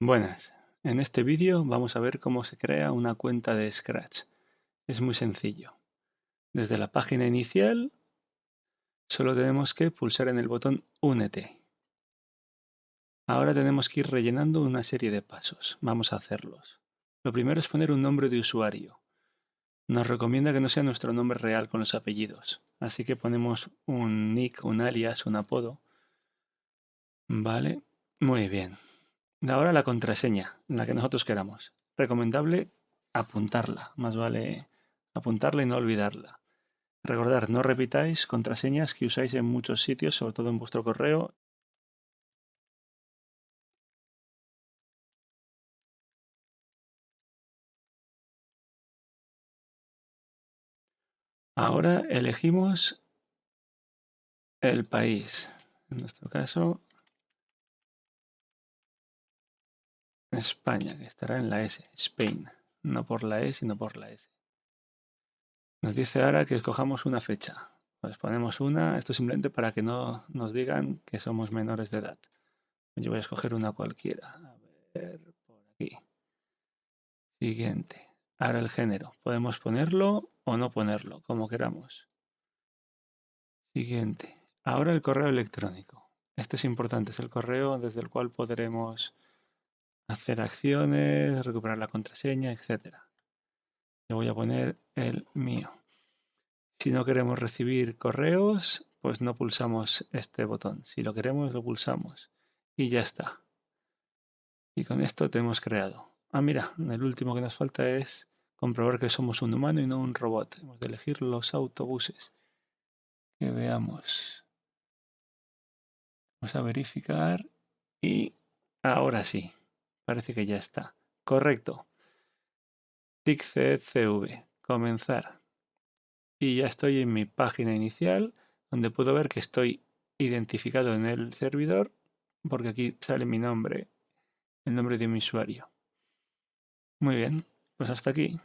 Buenas, en este vídeo vamos a ver cómo se crea una cuenta de Scratch. Es muy sencillo. Desde la página inicial solo tenemos que pulsar en el botón Únete. Ahora tenemos que ir rellenando una serie de pasos. Vamos a hacerlos. Lo primero es poner un nombre de usuario. Nos recomienda que no sea nuestro nombre real con los apellidos. Así que ponemos un nick, un alias, un apodo. Vale, muy bien. Ahora la contraseña, la que nosotros queramos. Recomendable apuntarla, más vale apuntarla y no olvidarla. Recordar, no repitáis contraseñas que usáis en muchos sitios, sobre todo en vuestro correo. Ahora elegimos el país. En nuestro caso, España, que estará en la S, Spain, no por la E, sino por la S. Nos dice ahora que escojamos una fecha. Pues ponemos una, esto simplemente para que no nos digan que somos menores de edad. Yo voy a escoger una cualquiera. A ver, por aquí. Siguiente. Ahora el género. Podemos ponerlo o no ponerlo, como queramos. Siguiente. Ahora el correo electrónico. Este es importante, es el correo desde el cual podremos hacer acciones, recuperar la contraseña, etc. Yo voy a poner el mío. Si no queremos recibir correos, pues no pulsamos este botón. Si lo queremos, lo pulsamos. Y ya está. Y con esto tenemos creado. Ah, mira, el último que nos falta es comprobar que somos un humano y no un robot. Hemos de elegir los autobuses. Que veamos. Vamos a verificar y ahora sí. Parece que ya está. Correcto. TICCV. Comenzar. Y ya estoy en mi página inicial, donde puedo ver que estoy identificado en el servidor, porque aquí sale mi nombre, el nombre de mi usuario. Muy bien, pues hasta aquí.